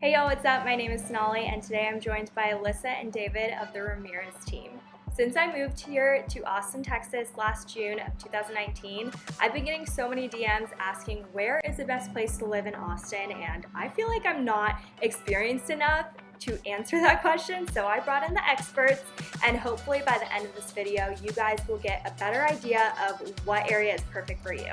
Hey y'all, what's up? My name is Sonali and today I'm joined by Alyssa and David of the Ramirez team. Since I moved here to Austin, Texas last June of 2019, I've been getting so many DMs asking where is the best place to live in Austin and I feel like I'm not experienced enough to answer that question, so I brought in the experts and hopefully by the end of this video, you guys will get a better idea of what area is perfect for you.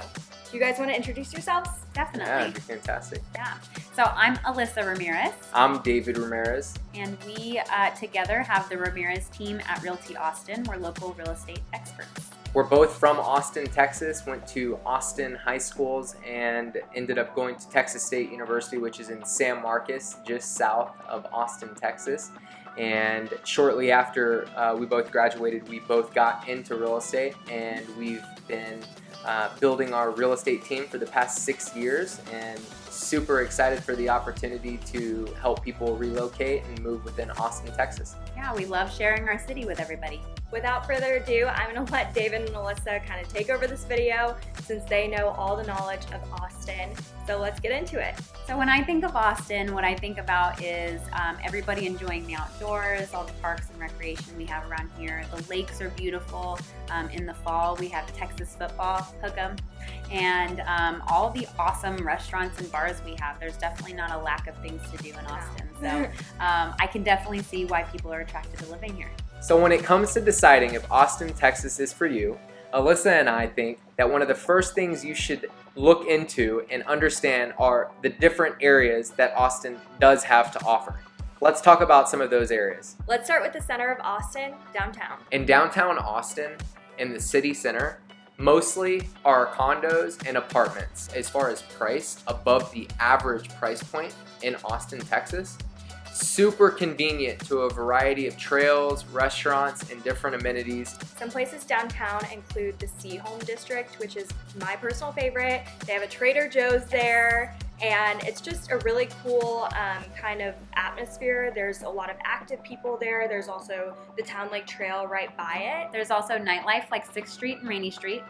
Do you guys want to introduce yourselves? Definitely. Yeah, that'd be fantastic. Yeah. So I'm Alyssa Ramirez. I'm David Ramirez. And we uh, together have the Ramirez team at Realty Austin. We're local real estate experts. We're both from Austin, Texas, went to Austin high schools and ended up going to Texas State University, which is in San Marcos, just south of Austin, Texas. And shortly after uh, we both graduated, we both got into real estate and we've been uh, building our real estate team for the past six years and super excited for the opportunity to help people relocate and move within Austin, Texas. Yeah, we love sharing our city with everybody. Without further ado, I'm going to let David and Alyssa kind of take over this video since they know all the knowledge of Austin. So let's get into it. So when I think of Austin, what I think about is um, everybody enjoying the outdoors, all the parks and recreation we have around here. The lakes are beautiful. Um, in the fall, we have Texas football, hook 'em, and um, all the awesome restaurants and bars we have. There's definitely not a lack of things to do in Austin. So um, I can definitely see why people are attracted to living here. So when it comes to deciding if Austin, Texas is for you, Alyssa and I think that one of the first things you should look into and understand are the different areas that Austin does have to offer. Let's talk about some of those areas. Let's start with the center of Austin, downtown. In downtown Austin, in the city center, mostly are condos and apartments. As far as price, above the average price point in Austin, Texas, super convenient to a variety of trails, restaurants, and different amenities. Some places downtown include the Seaholm District, which is my personal favorite. They have a Trader Joe's there, and it's just a really cool um, kind of atmosphere. There's a lot of active people there. There's also the Town Lake Trail right by it. There's also nightlife like 6th Street and Rainey Street.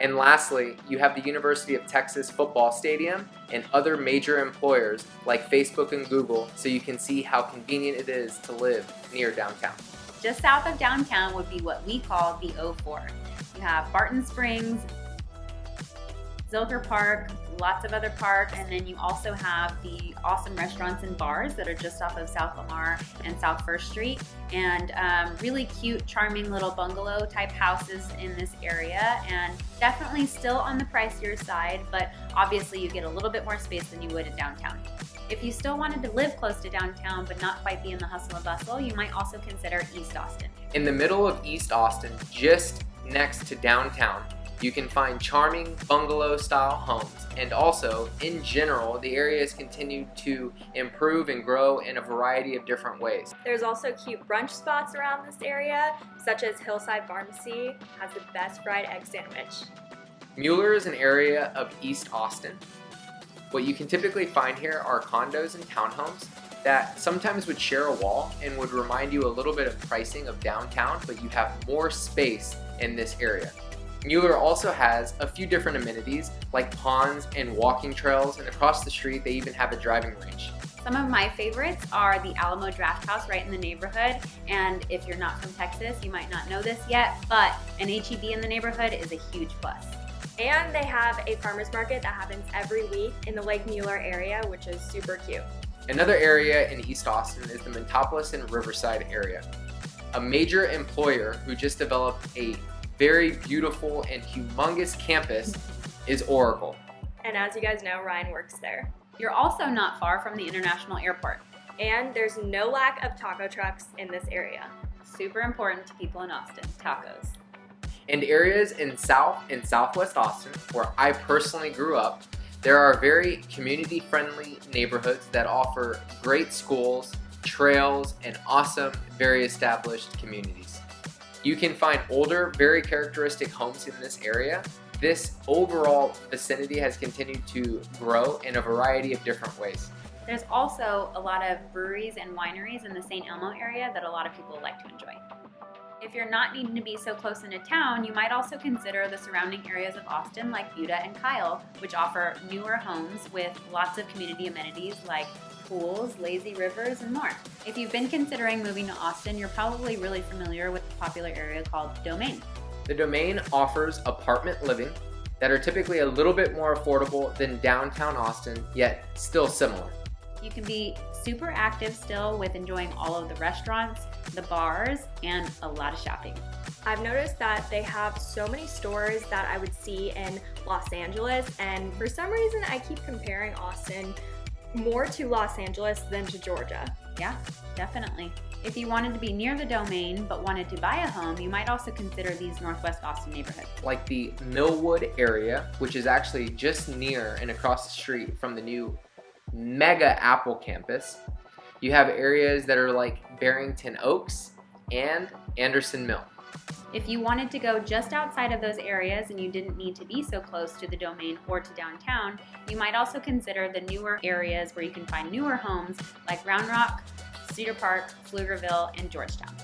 And lastly, you have the University of Texas Football Stadium and other major employers like Facebook and Google so you can see how convenient it is to live near downtown. Just south of downtown would be what we call the O4. You have Barton Springs, Zilker Park, lots of other parks, and then you also have the awesome restaurants and bars that are just off of South Lamar and South First Street, and um, really cute, charming little bungalow type houses in this area, and definitely still on the pricier side, but obviously you get a little bit more space than you would in downtown. If you still wanted to live close to downtown but not quite be in the hustle and bustle, you might also consider East Austin. In the middle of East Austin, just next to downtown, you can find charming bungalow style homes and also in general the area has continued to improve and grow in a variety of different ways. There's also cute brunch spots around this area such as Hillside Pharmacy has the best fried egg sandwich. Mueller is an area of East Austin. What you can typically find here are condos and townhomes that sometimes would share a wall and would remind you a little bit of pricing of downtown, but you have more space in this area. Mueller also has a few different amenities like ponds and walking trails and across the street they even have a driving range. Some of my favorites are the Alamo Drafthouse right in the neighborhood and if you're not from Texas you might not know this yet but an HEB in the neighborhood is a huge plus. And they have a farmer's market that happens every week in the Lake Mueller area which is super cute. Another area in East Austin is the Montopolis and Riverside area. A major employer who just developed a very beautiful and humongous campus is Oracle. And as you guys know, Ryan works there. You're also not far from the International Airport. And there's no lack of taco trucks in this area. Super important to people in Austin, tacos. And areas in South and Southwest Austin, where I personally grew up, there are very community-friendly neighborhoods that offer great schools, trails, and awesome, very established communities. You can find older, very characteristic homes in this area. This overall vicinity has continued to grow in a variety of different ways. There's also a lot of breweries and wineries in the St. Elmo area that a lot of people like to enjoy. If you're not needing to be so close into town, you might also consider the surrounding areas of Austin like Buda and Kyle, which offer newer homes with lots of community amenities like pools, lazy rivers, and more. If you've been considering moving to Austin, you're probably really familiar with the popular area called Domain. The Domain offers apartment living that are typically a little bit more affordable than downtown Austin, yet still similar. You can be super active still with enjoying all of the restaurants, the bars, and a lot of shopping. I've noticed that they have so many stores that I would see in Los Angeles, and for some reason, I keep comparing Austin more to Los Angeles than to Georgia. Yeah, definitely. If you wanted to be near the domain but wanted to buy a home, you might also consider these Northwest Austin neighborhoods. Like the Millwood area, which is actually just near and across the street from the new mega Apple campus. You have areas that are like Barrington Oaks and Anderson Mill. If you wanted to go just outside of those areas and you didn't need to be so close to the domain or to downtown, you might also consider the newer areas where you can find newer homes like Round Rock, Cedar Park, Pflugerville, and Georgetown.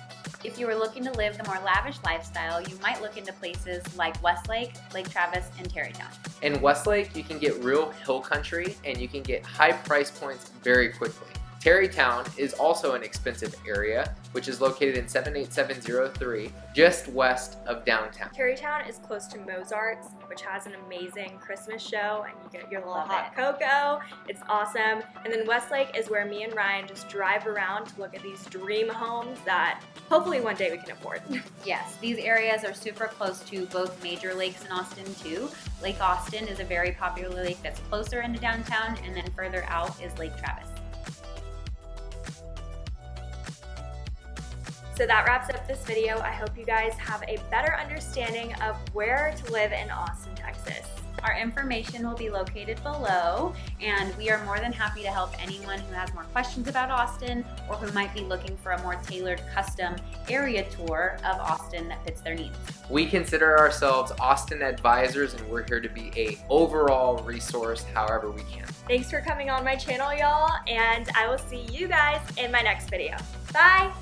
If you were looking to live the more lavish lifestyle, you might look into places like Westlake, Lake Travis, and Tarrytown. In Westlake, you can get real hill country and you can get high price points very quickly. Tarrytown is also an expensive area, which is located in 78703, just west of downtown. Tarrytown is close to Mozart's, which has an amazing Christmas show, and you get your little Love hot it. cocoa. It's awesome. And then Westlake is where me and Ryan just drive around to look at these dream homes that hopefully one day we can afford. Yes, these areas are super close to both major lakes in Austin too. Lake Austin is a very popular lake that's closer into downtown, and then further out is Lake Travis. So that wraps up this video. I hope you guys have a better understanding of where to live in Austin, Texas. Our information will be located below, and we are more than happy to help anyone who has more questions about Austin or who might be looking for a more tailored custom area tour of Austin that fits their needs. We consider ourselves Austin advisors and we're here to be a overall resource however we can. Thanks for coming on my channel, y'all, and I will see you guys in my next video. Bye!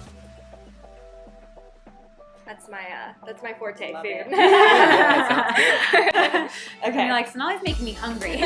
That's my uh, that's my forte Love food. it. Yeah, that Okay. You're like, Sonali's making me hungry.